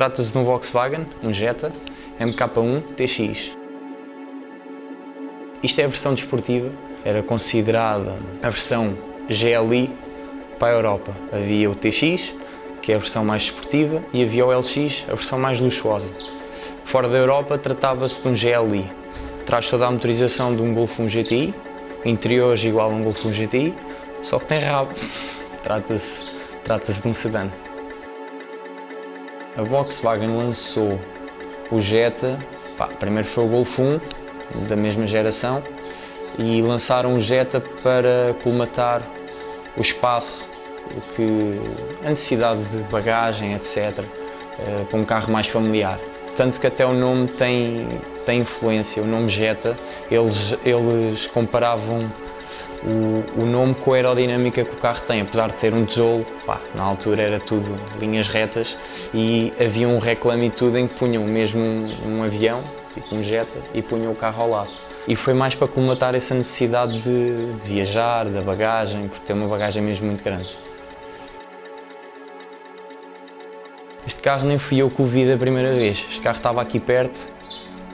Trata-se de um Volkswagen, um Jetta, MK1 TX. Isto é a versão desportiva, era considerada a versão GLI para a Europa. Havia o TX, que é a versão mais desportiva, e havia o LX, a versão mais luxuosa. Fora da Europa tratava-se de um GLI. Traz toda a motorização de um Golf 1 GTI, interiores igual a um Golf 1 GTI, só que tem rabo. Trata-se trata de um sedã. A Volkswagen lançou o Jetta, pá, primeiro foi o Golf 1, da mesma geração, e lançaram o Jetta para colmatar o espaço, o que, a necessidade de bagagem, etc., eh, para um carro mais familiar. Tanto que até o nome tem, tem influência, o nome Jetta, eles, eles comparavam o, o, nome com a aerodinâmica que o carro tem, apesar de ser um tijolo, pá, na altura era tudo linhas retas e havia um reclame e tudo em que punham mesmo um, um avião, tipo um Jetta, e punham o carro ao lado. E foi mais para colmatar essa necessidade de, de viajar, da bagagem, porque tem uma bagagem mesmo muito grande. Este carro nem fui eu que o vi da primeira vez. Este carro estava aqui perto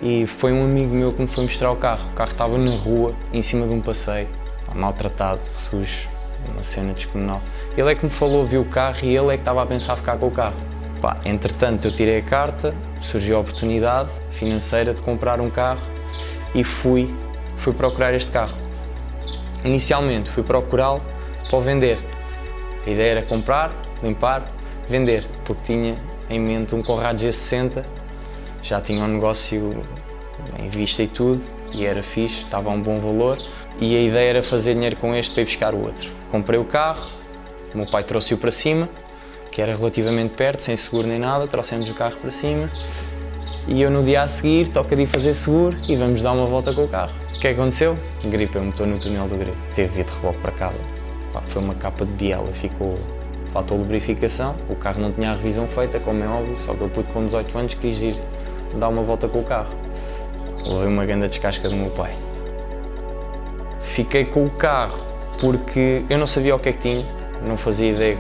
e foi um amigo meu que me foi mostrar o carro. O carro estava na rua, em cima de um passeio maltratado, sujo, uma cena descomunal. Ele é que me falou, viu o carro e ele é que estava a pensar ficar com o carro. Pá, entretanto, eu tirei a carta, surgiu a oportunidade financeira de comprar um carro e fui, fui procurar este carro. Inicialmente fui procurá-lo para o vender. A ideia era comprar, limpar, vender, porque tinha em mente um Conrad G60, já tinha um negócio em vista e tudo, e era fixe, estava a um bom valor, e a ideia era fazer dinheiro com este para ir buscar o outro. Comprei o carro, o meu pai trouxe-o para cima, que era relativamente perto, sem seguro nem nada, trouxemos o carro para cima e eu no dia a seguir toca de fazer seguro e vamos dar uma volta com o carro. O que é aconteceu? Gripei o motor no túnel do grip. Teve de reboque para casa. Pá, foi uma capa de biela, ficou... Faltou lubrificação, o carro não tinha a revisão feita, como é óbvio, só que eu pude com 18 anos quis ir dar uma volta com o carro. Levei uma grande descasca do meu pai. Fiquei com o carro porque eu não sabia o que é que tinha, não fazia ideia.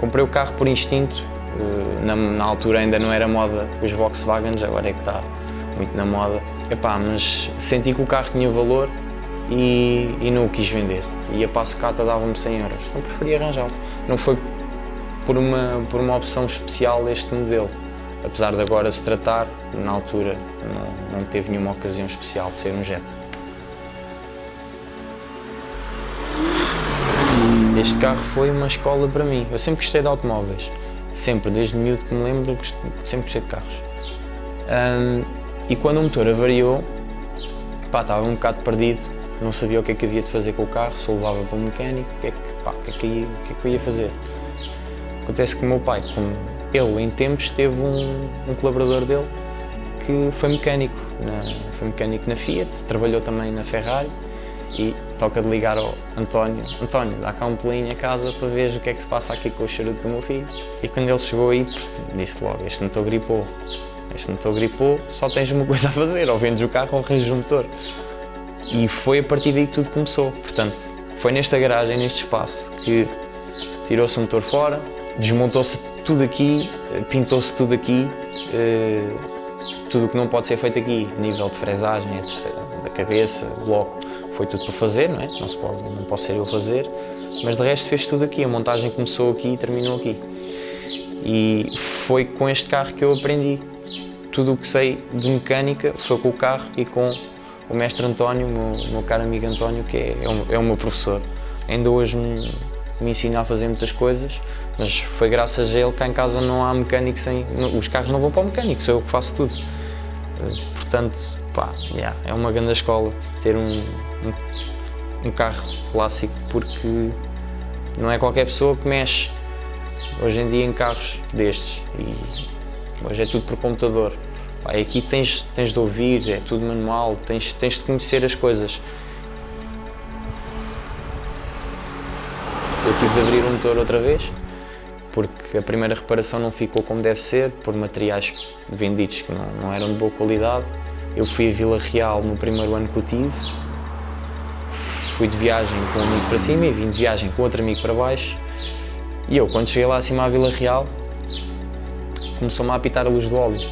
Comprei o carro por instinto, eh, na, na altura ainda não era moda os Volkswagens, agora é que está muito na moda. Epá, mas senti que o carro tinha valor e, e não o quis vender. E a Passocata dava-me 100 euros, então preferi arranjá-lo. Não foi por uma, por uma opção especial este modelo. Apesar de agora se tratar, na altura não, não teve nenhuma ocasião especial de ser um Jetta. Este carro foi uma escola para mim. Eu sempre gostei de automóveis. Sempre, desde miúdo que me lembro, sempre gostei de carros. Um, e quando o motor avariou, pá, estava um bocado perdido, não sabia o que é que havia de fazer com o carro, se levava para o mecânico, o que é que, pá, o que, é que, ia, o que, é que eu ia fazer. Acontece que o meu pai, como ele em tempos teve um, um colaborador dele que foi mecânico, na, foi mecânico na Fiat, trabalhou também na Ferrari e toca de ligar ao António. António, dá cá um pulinho a casa para ver o que é que se passa aqui com o charuto do meu filho. E quando ele chegou aí, disse logo, este motor gripou. Este motor gripou, só tens uma coisa a fazer, ou vendes o carro ou arranjas o motor. E foi a partir daí que tudo começou. Portanto, foi nesta garagem, neste espaço, que tirou-se o motor fora, desmontou-se tudo aqui, pintou-se tudo aqui, eh, tudo o que não pode ser feito aqui, nível de fresagem, da cabeça, bloco, foi tudo para fazer, não é? Não, se pode, não posso ser eu a fazer, mas de resto fez tudo aqui, a montagem começou aqui e terminou aqui. E foi com este carro que eu aprendi. Tudo o que sei de mecânica foi com o carro e com o mestre António, o meu, meu caro amigo António, que é, é, o, é o meu professor. Ainda hoje me, me ensina a fazer muitas coisas, mas foi graças a ele que cá em casa não há mecânico sem... Os carros não vão para o mecânico, sou eu que faço tudo. Portanto, pá, yeah, é uma grande escola ter um, um, um, carro clássico porque não é qualquer pessoa que mexe hoje em dia em carros destes e hoje é tudo por computador. Pá, aqui tens, tens de ouvir, é tudo manual, tens, tens de conhecer as coisas. Eu tive de abrir o motor outra vez porque a primeira reparação não ficou como deve ser, por materiais vendidos que não, não eram de boa qualidade. Eu fui a Vila Real no primeiro ano que eu tive, fui de viagem com um amigo para cima e vim de viagem com outro amigo para baixo. E eu, quando cheguei lá acima à Vila Real, começou-me a apitar a luz do óleo.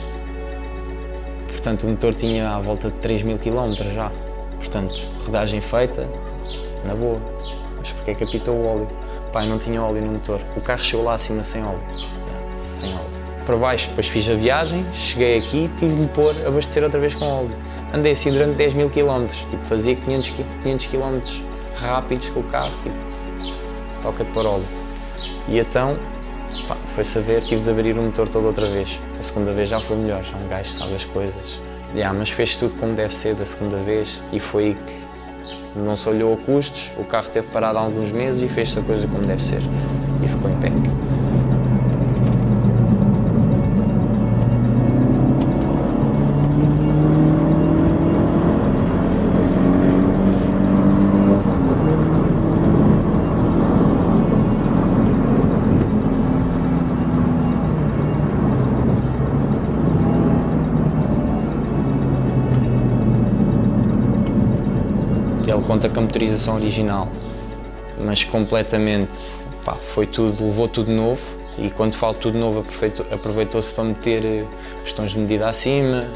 Portanto, o motor tinha à volta de 3 mil km já. Portanto, rodagem feita, na boa. Mas porquê é que apitou o óleo? Pai, não tinha óleo no motor. O carro chegou lá acima sem óleo. sem óleo. Para baixo, depois fiz a viagem, cheguei aqui, tive de pôr, abastecer outra vez com óleo. Andei assim durante 10 mil km, tipo, fazia 500, 500 km rápidos com o carro, tipo, toca de pôr óleo. E então, pá, foi saber, tive de abrir o motor todo outra vez. A segunda vez já foi melhor, já um gajo sabe as coisas. Yeah, mas fez tudo como deve ser da segunda vez e foi aí que não se olhou a custos, o carro teve parado há alguns meses e fez a coisa como deve ser. E ficou em pé. Ele conta com a motorização original, mas completamente, pá, foi tudo, levou tudo novo e quando falo tudo novo aproveitou-se para meter eh, questões de medida acima,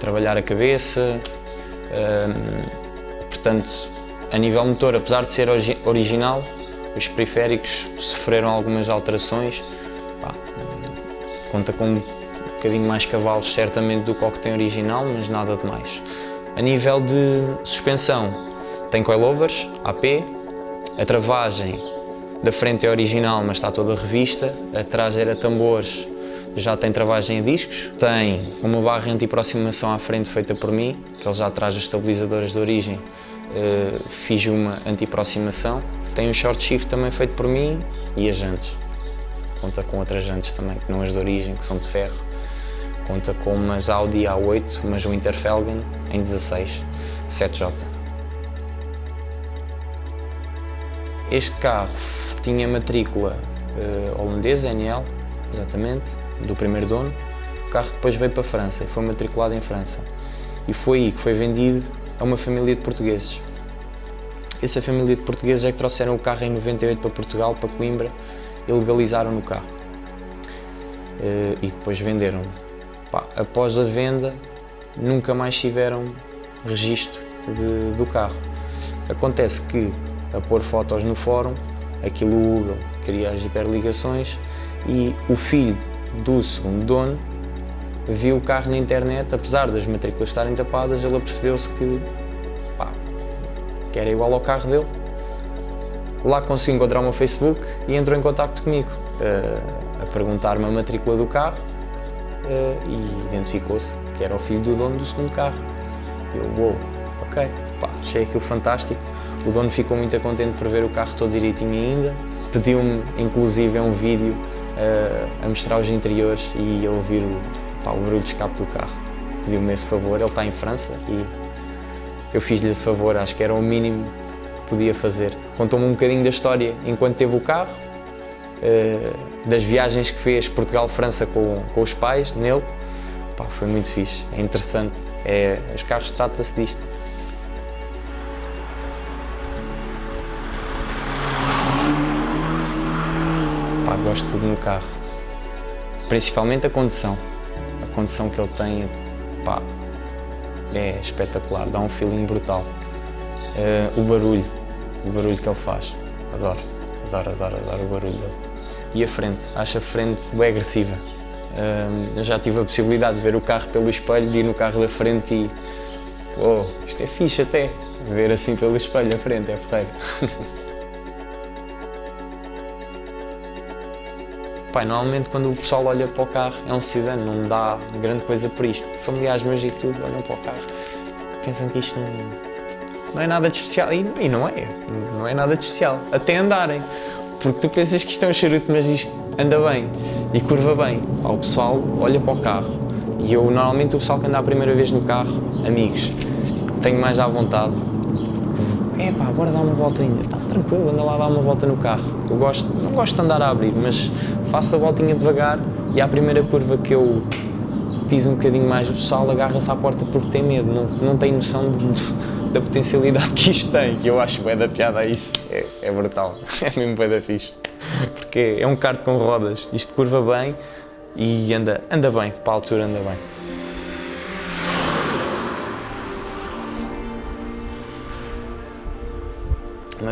trabalhar a cabeça, hum, portanto, a nível motor, apesar de ser original, os periféricos sofreram algumas alterações, pá, conta com um bocadinho mais cavalos certamente do que o que tem original, mas nada de mais. A nível de suspensão, tem coilovers, AP, a travagem da frente é original, mas está toda revista, atrás era tambores, já tem travagem a discos, tem uma barra anti-aproximação à frente feita por mim, que ele já traz as estabilizadoras de origem, uh, fiz uma anti-aproximação, tem um short shift também feito por mim e as jantes, conta com outras jantes também, que não as de origem, que são de ferro, conta com umas Audi A8, mas um Interfelgen em 16, 7J. Este carro tinha matrícula uh, holandesa, NL, exatamente, do primeiro dono. O carro depois veio para a França e foi matriculado em França. E foi aí que foi vendido a uma família de portugueses. Essa família de portugueses é que trouxeram o carro em 98 para Portugal, para Coimbra, e legalizaram no carro. Uh, e depois venderam. Pá, após a venda, nunca mais tiveram registro de, do carro. Acontece que a pôr fotos no fórum, aquilo o Google cria as hiperligações e o filho do segundo dono viu o carro na internet, apesar das matrículas estarem tapadas, ele percebeu-se que, que era igual ao carro dele. Lá conseguiu encontrar o meu Facebook e entrou em contato comigo, uh, a perguntar-me a matrícula do carro uh, e identificou-se que era o filho do dono do segundo carro. Eu, uou, wow, ok, pá, achei aquilo fantástico. O dono ficou muito contente por ver o carro todo direitinho ainda. Pediu-me, inclusive, um vídeo uh, a mostrar os interiores e a ouvir o, pá, o barulho de escape do carro. Pediu-me esse favor, ele está em França e eu fiz-lhe esse favor, acho que era o mínimo que podia fazer. Contou-me um bocadinho da história enquanto teve o carro, uh, das viagens que fez Portugal-França com, com os pais, nele. Pá, foi muito fixe, é interessante. É, os carros trata-se disto. De tudo no carro. Principalmente a condução. A condução que ele tem pá, é espetacular, dá um feeling brutal. Uh, o barulho, o barulho que ele faz, adoro, adoro, adoro, adoro o barulho dele. E a frente, acho a frente bem agressiva. Uh, eu já tive a possibilidade de ver o carro pelo espelho, de ir no carro da frente e... Oh, isto é fixe até, ver assim pelo espelho a frente, é porreiro. Normalmente quando o pessoal olha para o carro é um sedã, não dá grande coisa por isto. Familiares meus e tudo olham para o carro, pensam que isto não, não é nada de especial. E, e, não é, não é nada de especial. Até andarem. Porque tu pensas que isto é um charuto, mas isto anda bem e curva bem. O pessoal olha para o carro e eu, normalmente, o pessoal que anda a primeira vez no carro, amigos, tenho mais à vontade, é pá, bora dar uma voltinha. Está tranquilo, anda lá dar uma volta no carro. Eu gosto, não gosto de andar a abrir, mas faço a voltinha devagar e à primeira curva que eu piso um bocadinho mais, o pessoal agarra-se à porta porque tem medo, não, não tem noção de, da potencialidade que isto tem, que eu acho bem da piada a isso. É, é brutal, é mesmo bem da fixe. Porque é um kart com rodas, isto curva bem, E anda, anda bem, para a altura anda bem.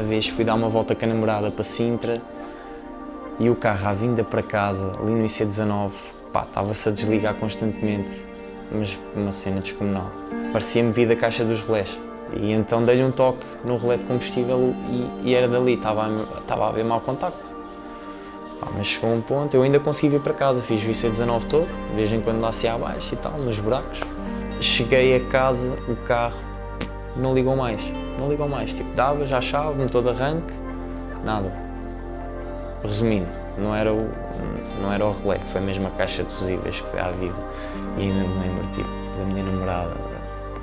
Uma vez fui dar uma volta com a namorada para Sintra e o carro à vinda para casa, ali no IC19, pá, estava-se a desligar constantemente, mas uma cena descomunal. Parecia-me vir da caixa dos relés. E então dei-lhe um toque no relé de combustível e, e era dali, estava a, estava a haver mau contacto. Pá, mas chegou um ponto, eu ainda consegui vir para casa, fiz o IC19 todo, de vez em quando lá se abaixo e tal, nos buracos. Cheguei a casa, o carro não ligou mais, não ligou mais, tipo, dava já a chave, motor de arranque, nada. Resumindo, não era o, não era o relé, foi mesmo a caixa de fusíveis que à vida. E ainda me lembro, tipo, da minha namorada,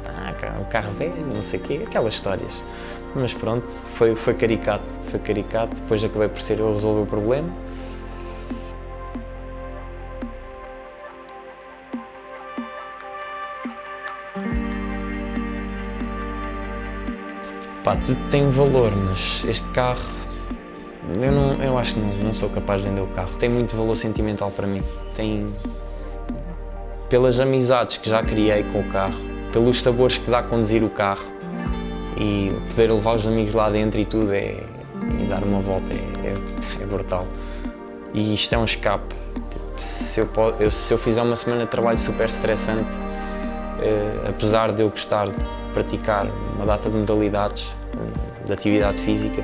ah, o carro velho, não sei o quê, aquelas histórias. Mas pronto, foi, foi caricato, foi caricato, depois acabei por ser eu a resolver o problema. Pá, tudo tem valor, mas este carro, eu, não, eu acho que não, não sou capaz de vender o carro. Tem muito valor sentimental para mim. Tem, pelas amizades que já criei com o carro, pelos sabores que dá a conduzir o carro e poder levar os amigos lá dentro e tudo, é, e dar uma volta, é, é, é brutal. E isto é um escape. Se, eu, se eu fizer uma semana de trabalho super estressante, eh, apesar de eu gostar de praticar uma data de modalidades, de atividade física,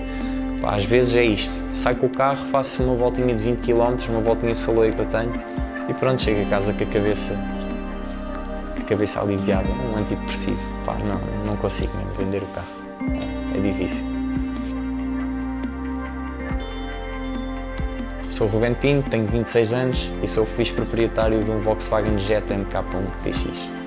pá, às vezes é isto. Saio com o carro, faço uma voltinha de 20 km, uma voltinha solo que eu tenho e pronto, chego a casa com a cabeça, com a cabeça aliviada, um antidepressivo. Pá, não, não consigo mesmo vender o carro, é difícil. Sou o Rubén Pinto, tenho 26 anos e sou o vice-proprietário de um Volkswagen Jetta MK1 TX.